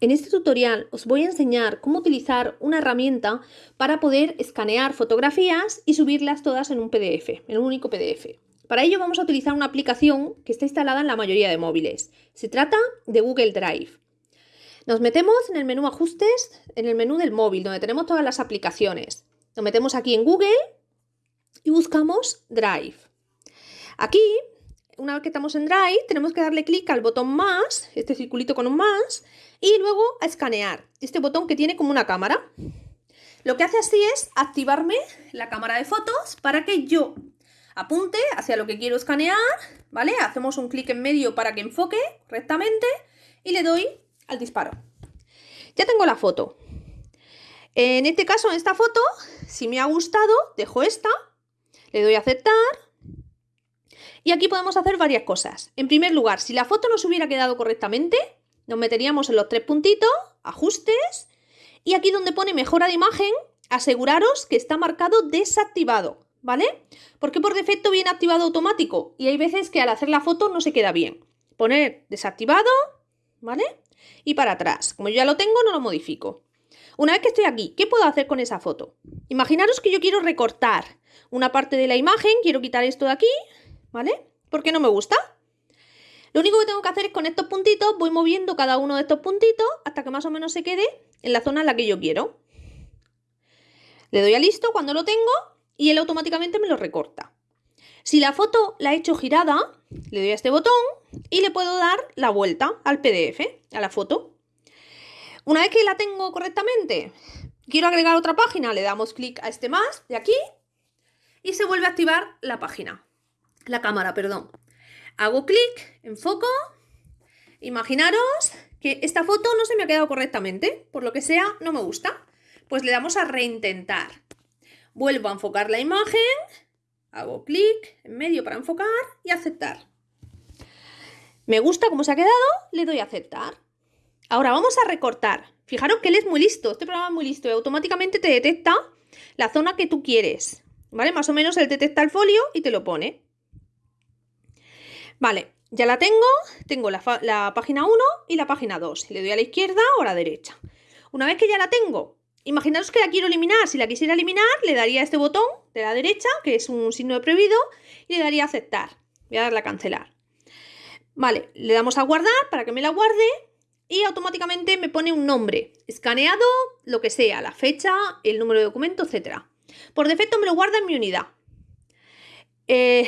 En este tutorial os voy a enseñar cómo utilizar una herramienta para poder escanear fotografías y subirlas todas en un PDF, en un único PDF. Para ello vamos a utilizar una aplicación que está instalada en la mayoría de móviles. Se trata de Google Drive. Nos metemos en el menú Ajustes, en el menú del móvil, donde tenemos todas las aplicaciones. Nos metemos aquí en Google y buscamos Drive. Aquí, una vez que estamos en Drive, tenemos que darle clic al botón más, este circulito con un más, y luego a escanear, este botón que tiene como una cámara. Lo que hace así es activarme la cámara de fotos para que yo apunte hacia lo que quiero escanear, ¿vale? Hacemos un clic en medio para que enfoque correctamente y le doy al disparo. Ya tengo la foto. En este caso, en esta foto, si me ha gustado, dejo esta, le doy a aceptar y aquí podemos hacer varias cosas. En primer lugar, si la foto no se hubiera quedado correctamente, nos meteríamos en los tres puntitos, ajustes, y aquí donde pone mejora de imagen, aseguraros que está marcado desactivado, ¿vale? Porque por defecto viene activado automático y hay veces que al hacer la foto no se queda bien. Poner desactivado, ¿vale? Y para atrás. Como yo ya lo tengo, no lo modifico. Una vez que estoy aquí, ¿qué puedo hacer con esa foto? Imaginaros que yo quiero recortar una parte de la imagen, quiero quitar esto de aquí, ¿vale? ¿Por qué no me gusta? Lo único que tengo que hacer es con estos puntitos, voy moviendo cada uno de estos puntitos hasta que más o menos se quede en la zona en la que yo quiero. Le doy a listo cuando lo tengo y él automáticamente me lo recorta. Si la foto la he hecho girada, le doy a este botón y le puedo dar la vuelta al PDF, a la foto. Una vez que la tengo correctamente, quiero agregar otra página, le damos clic a este más de aquí y se vuelve a activar la página, la cámara, perdón. Hago clic, enfoco. Imaginaros que esta foto no se me ha quedado correctamente, por lo que sea, no me gusta. Pues le damos a reintentar. Vuelvo a enfocar la imagen, hago clic en medio para enfocar y aceptar. Me gusta cómo se ha quedado, le doy a aceptar. Ahora vamos a recortar. Fijaros que él es muy listo, este programa es muy listo y automáticamente te detecta la zona que tú quieres. ¿Vale? Más o menos él detecta el folio y te lo pone. Vale, ya la tengo, tengo la, página 1 y la página 2. Le doy a la izquierda o a la derecha. Una vez que ya la tengo, imaginaos que la quiero eliminar. Si la quisiera eliminar, le daría este botón de la derecha, que es un signo de prohibido, y le daría a aceptar. Voy a darle a cancelar. Vale, le damos a guardar para que me la guarde y automáticamente me pone un nombre, escaneado, lo que sea, la fecha, el número de documento, etc. Por defecto me lo guarda en mi unidad. Eh,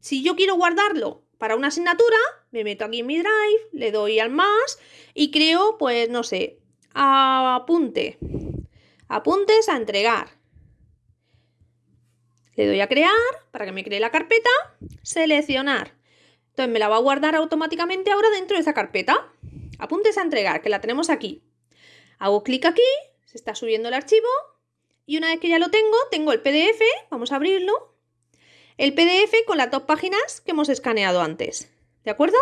si yo quiero guardarlo para una asignatura, me meto aquí en mi drive, le doy al más y creo, pues no sé, apunte. Apuntes a entregar. Le doy a crear para que me cree la carpeta, seleccionar. Entonces me la va a guardar automáticamente ahora dentro de esa carpeta. Apuntes a entregar, que la tenemos aquí. Hago clic aquí, se está subiendo el archivo y una vez que ya lo tengo, tengo el PDF, vamos a abrirlo el PDF con las dos páginas que hemos escaneado antes. ¿De acuerdo?